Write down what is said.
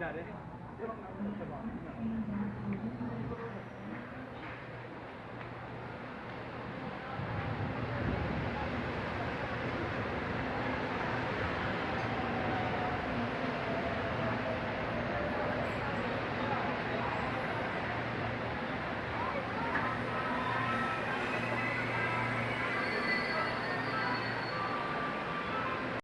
乱れ